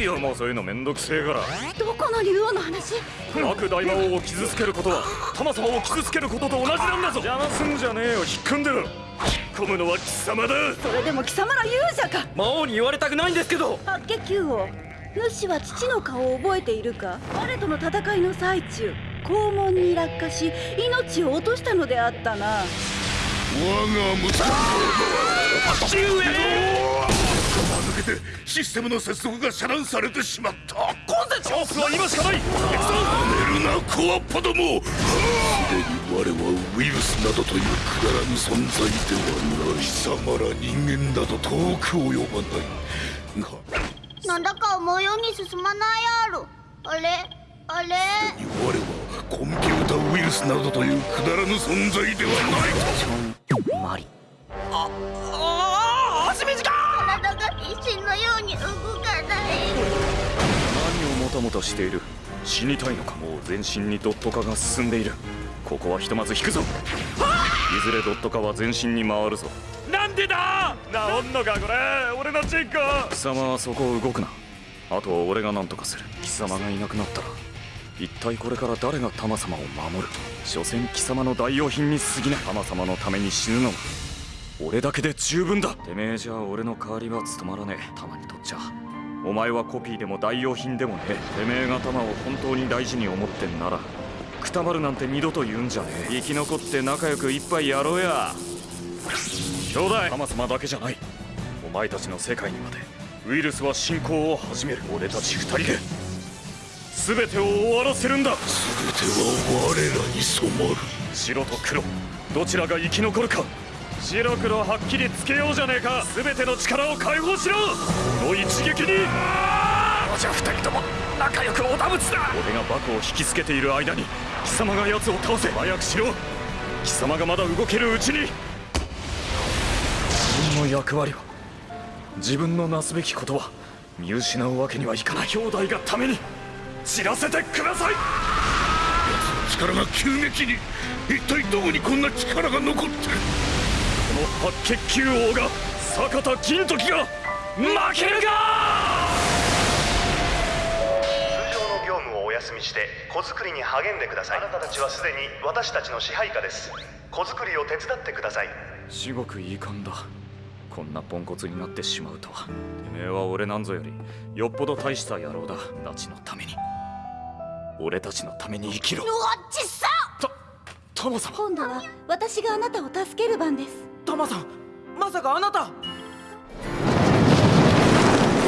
いよもうそういうのめんどくせえから。どこの竜王の話？悪大魔王を傷つけることは玉様を傷つけることと同じなんだぞ。邪魔すんじゃねえよ引っ込んでろ。引っ込むのは貴様だ。それでも貴様ら勇者か？魔王に言われたくないんですけど。八卦九王主は父の顔を覚えているか？我との戦いの最中肛門に落下し命を落としたのであったな。我が息子。父上てシステムの接続が遮断されてしまった。コンセンチは今しかない。行くぞ寝るなコアッパども。すでに我はウイルスなどというくだらぬ存在ではない。貴様ら人間など遠く及ばないが。なんだか思うように進まないやろあれ？あれ？我はコンピュータウイルスなどというくだらぬ存在ではない。とマリああ体が必死のように動かない何をもたもたしている死にたいのかもう全身にドット化が進んでいる。ここはひとまず引くぞ。いずれドット化は全身に回るぞ。なんでだ？治んのかこれ。俺のチェック貴様はそこを動くな。あとは俺が何とかする。貴様がいなくなったら。一体これから誰がタマ様を守る？所詮貴様の代用品に過ぎない。タマ様のために死ぬのは俺だけで十分だ。てめえじゃ俺の代わりは務まらねえ。タマにとっちゃ。お前はコピーでも代用品でもねえ。てめえがタマを本当に大事に思ってんならくたばるなんて二度と言うんじゃねえ。生き残って仲良く一杯やろうや。兄弟。ハマ様だけじゃない。お前たちの世界にまで。ウイルスは進行を始める。俺たち二人で。全てを終わらせるんだ。全ては我らに染まる。白と黒。どちらが生き残るか白黒はっきりつけようじゃねえか。全ての力を解放しろ。この一撃に。じゃ二人とも仲良くおだぶつだ。俺がバクを引きつけている間に貴様が奴を倒せ。早くしろ。貴様がまだ動けるうちに。自分の役割は自分のなすべきことは見失うわけにはいかない。兄弟がために知らせてください。奴の力が急激に一体どこにこんな力が残ってるこの白血球王が坂田銀時が負けるか！通常の業務をお休みして子作りに励んでください。あなたたちはすでに私たちの支配下です。子作りを手伝ってください。至極いい感だ。こんなポンコツになってしまうとは。てめえは俺なんぞよりよっぽど大した野郎だ。ナチのために。俺たちのために生きろ。うわっちっさたタマ様。今度は私があなたを助ける番ですタマさんまさかあなた。こ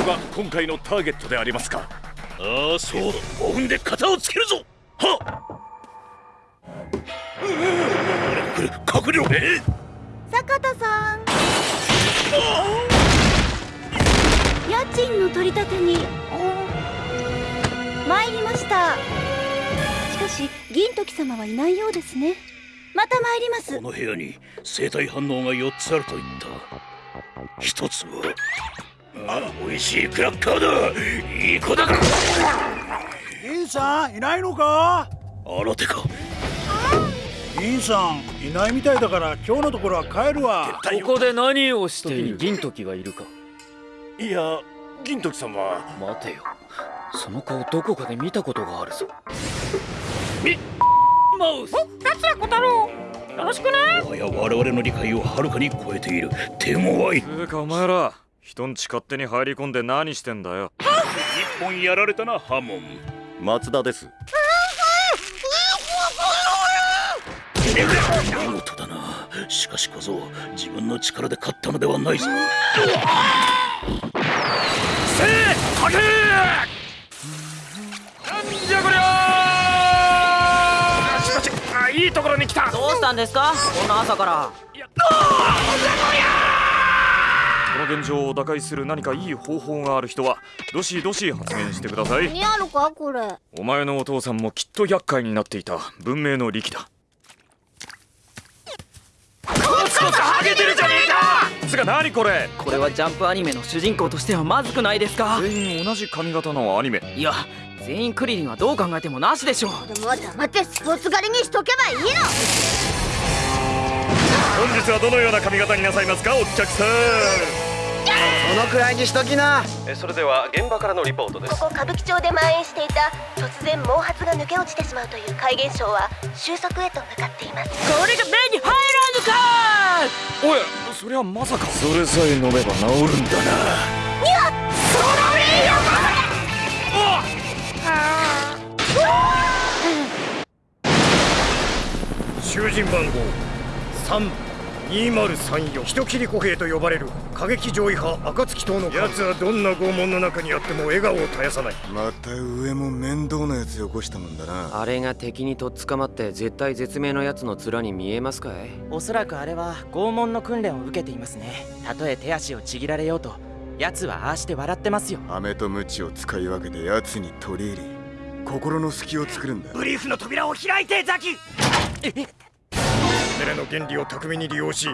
こが今回のターゲットでありますか。ああそう5分で型をつけるぞ。はっ。来る閣僚。え？坂田さん。家賃の取り立てに。参りました。しかし銀時様はいないようですねまた参ります。この部屋に生体反応が4つあると言った。一つはあ美味しいクラッカーだ。いい子だから。銀さんいないのか？新手か。銀さんいないみたいだから今日のところは帰るわ。ここで何をしている？銀時がいるか。いや銀時さんは待てよ。その顔どこかで見たことがあるぞ。みマウス達也小太郎よろしくね。もはや我々の理解をはるかに超えている。手強い。つうかお前ら。人んち勝手に入り込んで何してんだよ。一本やられたなハモン。松田です。見事だな。しかし小僧自分の力で勝ったのではないぞ。せーかけいいところに来た。どうしたんですか？こんな朝から。いやこの現状を打開する何かいい方法がある人はどしどし発言してください。何あるかこれ。お前のお父さんもきっと厄介になっていた。文明の利器だ。コツコツハゲてるじゃねえか。つか何これ？これはジャンプアニメの主人公としてはまずくないですか？全員同じ髪型のアニメ。いや全員クリリンはどう考えてもなしでしょう。子供は黙ってスポーツ狩りにしとけばいいの。本日はどのような髪型になさいますかお客さん。のくらいにしときな。それでは現場からのリポートです。ここ歌舞伎町で蔓延していた突然毛髪が抜け落ちてしまうという怪現象は収束へと向かっています。これが目に入らぬかおいそりゃまさか。それさえ飲めば治るんだな。にゃその名囚人番号32034人斬り小兵と呼ばれる過激上位派暁党の奴はどんな拷問の中にあっても笑顔を絶やさない。また上も面倒なやつよこしたもんだな。あれが敵にとっ捕まって絶対絶命のやつの面に見えますかい？おそらくあれは拷問の訓練を受けていますね。たとえ手足をちぎられようと。奴はああして笑ってますよ。飴と鞭を使い分けて奴に取り入り心の隙を作るんだ。ブリーフの扉を開いてザキ。えっメレの原理を巧みに利用し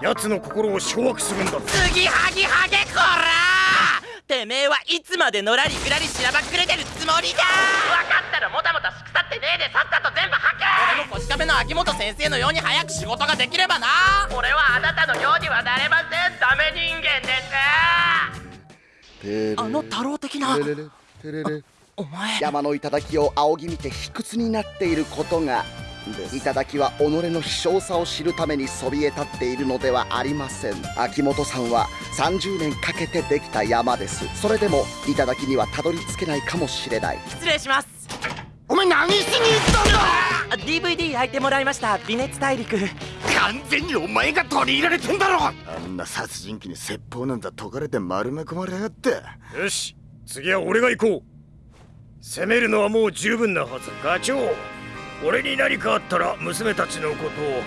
奴の心を掌握するんだ。次ハギハゲこらてめえはいつまでのらりくらりしらばっくれてるつもりだ。分かったらもたもたしくさってねえでさっさと全部吐け。俺も腰壁の秋元先生のように早く仕事ができればな。俺はあなたのようにはなれません。ダメ人間です。あの太郎的なお前。山の頂を仰ぎ見て卑屈になっていることが頂は己の希少さを知るためにそびえ立っているのではありません。秋元さんは30年かけてできた山です。それでも頂にはたどり着けないかもしれない。失礼します。お前何しに行ったんだ？DVD 焼いてもらいました。微熱大陸。完全にお前が取り入れられてんだろ！あんな殺人鬼に説法なんざ解かれて丸め込まれやがって。よし次は俺が行こう攻めるのはもう十分なはず。ガチョウ俺に何かあったら娘たちのことを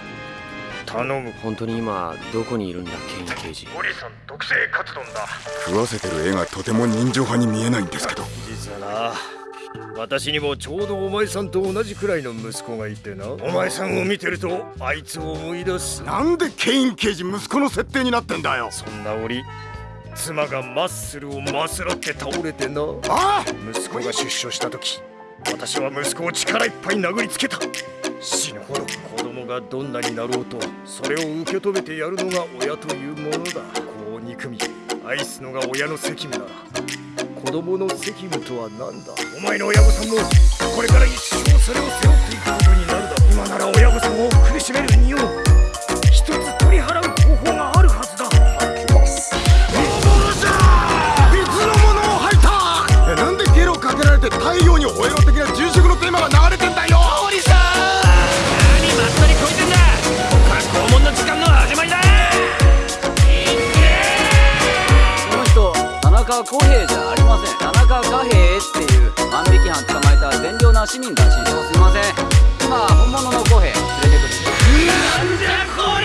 頼む。本当に今どこにいるんだケイン刑事ゴリさん特製カツ丼だ。食わせてる絵がとても人情派に見えないんですけど。実はな私にもちょうどお前さんと同じくらいの息子がいてな。お前さんを見てるとあいつを思い出す。なんでケイン刑事息子の設定になってんだよ。そんな折妻がマッスルをますらって倒れてな。ああ！息子が出所した時私は息子を力いっぱい殴りつけた。死ぬほど子供がどんなになろうとそれを受け止めてやるのが親というものだ。子を憎み愛すのが親の責務なら。子供の責務とは何だ？お前の親御さんもこれから一生それを背負っていくことになるだ今なら親御さんを苦しめる荷を一つ取り払う中小平じゃありません。田中貨幣っていう万引き犯捕まえた善良な市民たちにいう。すいません。今本物の小平連れてくる。なんだこれ